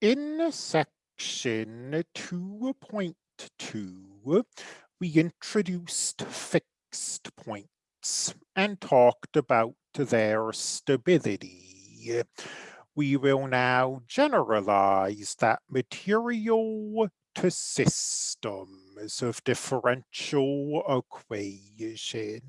In section 2.2, we introduced fixed points and talked about their stability. We will now generalize that material to systems of differential equations.